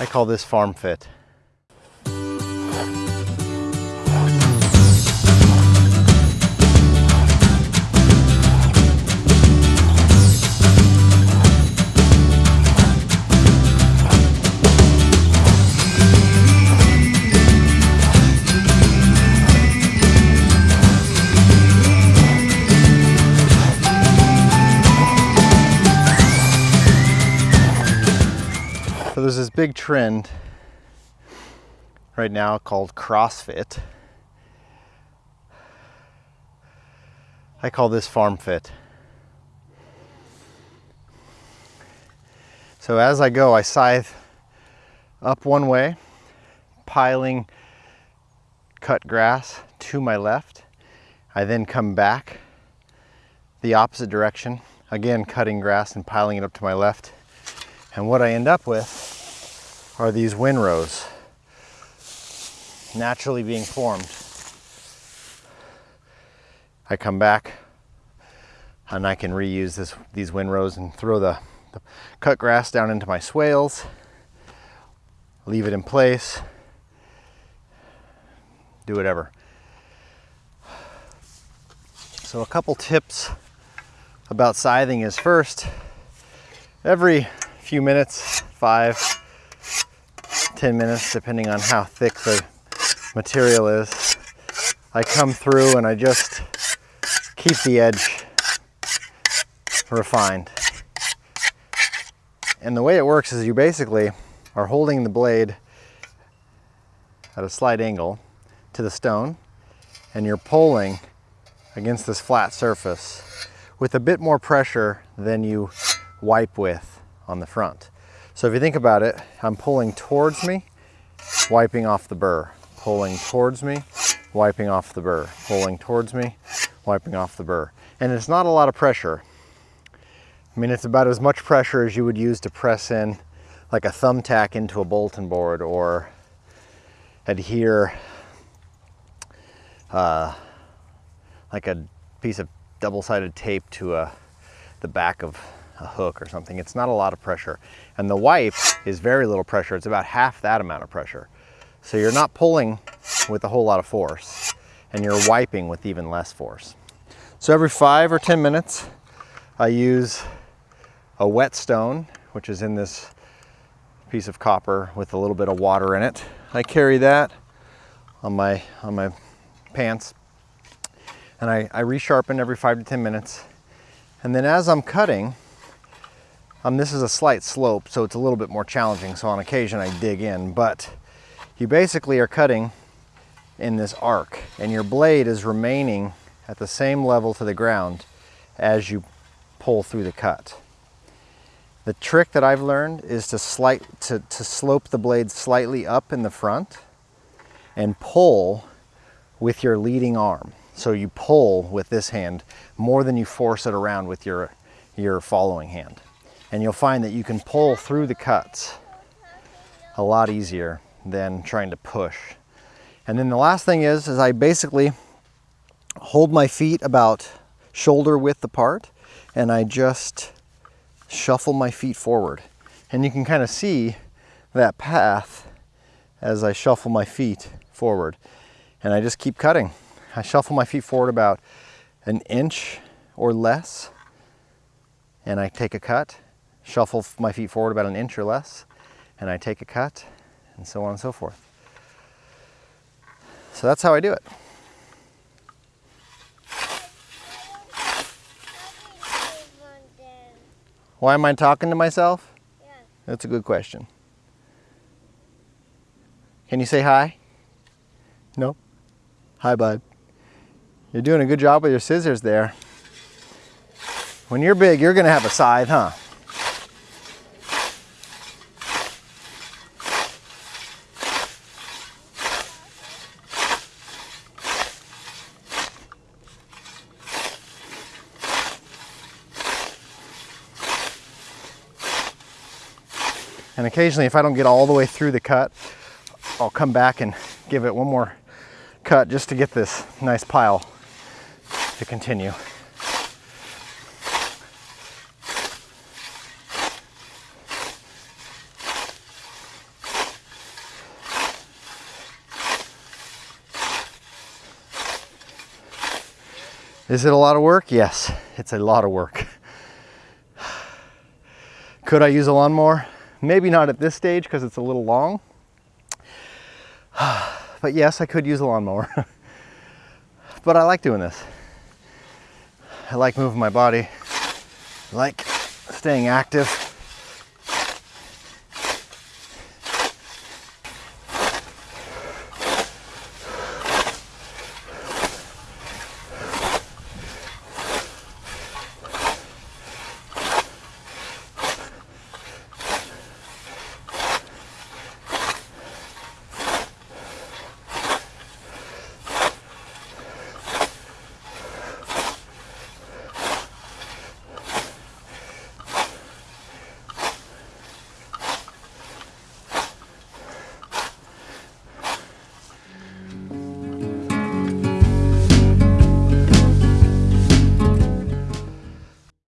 I call this farm fit. There's this big trend right now called CrossFit. I call this farm fit. So as I go, I scythe up one way, piling cut grass to my left. I then come back the opposite direction, again cutting grass and piling it up to my left. And what I end up with are these windrows naturally being formed. I come back and I can reuse this, these windrows and throw the, the cut grass down into my swales, leave it in place, do whatever. So a couple tips about scything is first, every few minutes, five, ten minutes, depending on how thick the material is. I come through and I just keep the edge refined. And the way it works is you basically are holding the blade at a slight angle to the stone and you're pulling against this flat surface with a bit more pressure than you wipe with on the front. So if you think about it, I'm pulling towards me, wiping off the burr, pulling towards me, wiping off the burr, pulling towards me, wiping off the burr. And it's not a lot of pressure. I mean, it's about as much pressure as you would use to press in like a thumbtack into a bulletin board or adhere uh, like a piece of double-sided tape to a, the back of a hook or something. It's not a lot of pressure. And the wipe is very little pressure. It's about half that amount of pressure. So you're not pulling with a whole lot of force and you're wiping with even less force. So every five or 10 minutes, I use a whetstone, which is in this piece of copper with a little bit of water in it. I carry that on my, on my pants and I, I resharpen every five to 10 minutes. And then as I'm cutting, um, this is a slight slope, so it's a little bit more challenging. So on occasion I dig in, but you basically are cutting in this arc and your blade is remaining at the same level to the ground as you pull through the cut. The trick that I've learned is to, slight, to, to slope the blade slightly up in the front and pull with your leading arm. So you pull with this hand more than you force it around with your, your following hand and you'll find that you can pull through the cuts a lot easier than trying to push. And then the last thing is, is I basically hold my feet about shoulder width apart and I just shuffle my feet forward. And you can kind of see that path as I shuffle my feet forward. And I just keep cutting. I shuffle my feet forward about an inch or less and I take a cut shuffle my feet forward about an inch or less, and I take a cut, and so on and so forth. So that's how I do it. Why am I talking to myself? Yeah. That's a good question. Can you say hi? No? Hi, bud. You're doing a good job with your scissors there. When you're big, you're going to have a scythe, huh? And occasionally if I don't get all the way through the cut, I'll come back and give it one more cut just to get this nice pile to continue. Is it a lot of work? Yes, it's a lot of work. Could I use a lawnmower? Maybe not at this stage because it's a little long. But yes, I could use a lawnmower. but I like doing this. I like moving my body. I like staying active.